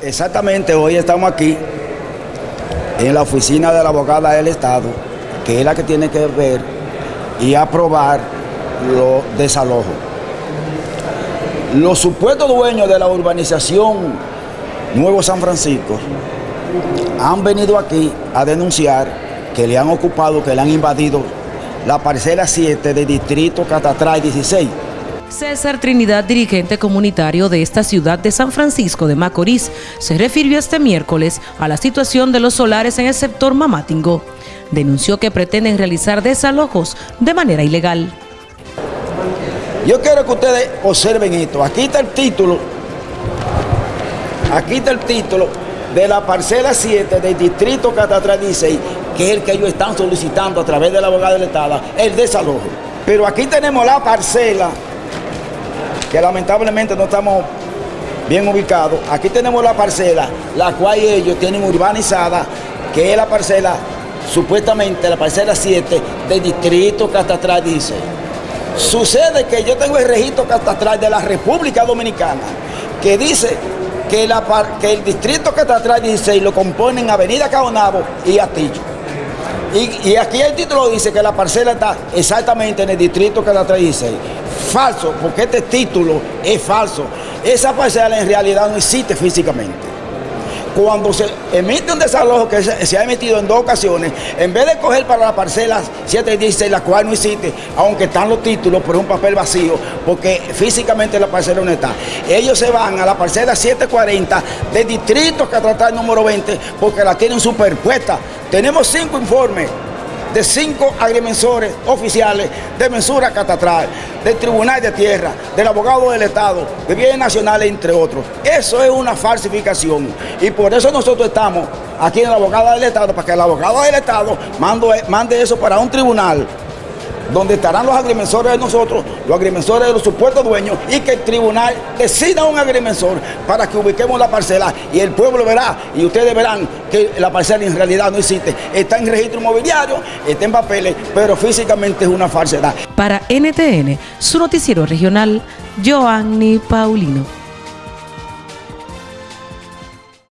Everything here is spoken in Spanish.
Exactamente, hoy estamos aquí en la oficina de la abogada del Estado, que es la que tiene que ver y aprobar los desalojos. Los supuestos dueños de la urbanización Nuevo San Francisco han venido aquí a denunciar que le han ocupado, que le han invadido la parcela 7 del distrito Catatray 16 César Trinidad, dirigente comunitario de esta ciudad de San Francisco de Macorís, se refirió este miércoles a la situación de los solares en el sector Mamatingo. Denunció que pretenden realizar desalojos de manera ilegal. Yo quiero que ustedes observen esto. Aquí está el título. Aquí está el título de la parcela 7 del distrito Catatray 16, que es el que ellos están solicitando a través de la abogada del Estado, el desalojo. Pero aquí tenemos la parcela que lamentablemente no estamos bien ubicados. Aquí tenemos la parcela, la cual ellos tienen urbanizada, que es la parcela, supuestamente la parcela 7 del distrito catastral dice. Sucede que yo tengo el registro catastral de la República Dominicana, que dice que, la, que el distrito catastral 16 lo componen Avenida Caonabo y Astillo. Y, y, aquí el título dice que la parcela está exactamente en el distrito catastral 16 falso, porque este título es falso. Esa parcela en realidad no existe físicamente. Cuando se emite un desalojo que se, ha emitido en dos ocasiones, en vez de coger para la parcela 716, la cual no existe, aunque están los títulos, pero es un papel vacío, porque físicamente la parcela no está. Ellos se van a la parcela 740 del distrito que trata el número 20, porque la tienen superpuesta. Tenemos cinco informes de cinco agrimensores oficiales de mensura catastral, del Tribunal de Tierra, del abogado del Estado, de bienes nacionales, entre otros. Eso es una falsificación y por eso nosotros estamos aquí en la abogada del Estado, para que el abogado del Estado mande eso para un tribunal donde estarán los agrimensores de nosotros, los agrimensores de los supuestos dueños y que el tribunal decida un agrimensor para que ubiquemos la parcela y el pueblo verá y ustedes verán que la parcela en realidad no existe. Está en registro inmobiliario, está en papeles, pero físicamente es una falsedad. Para NTN, su noticiero regional, Joanny Paulino.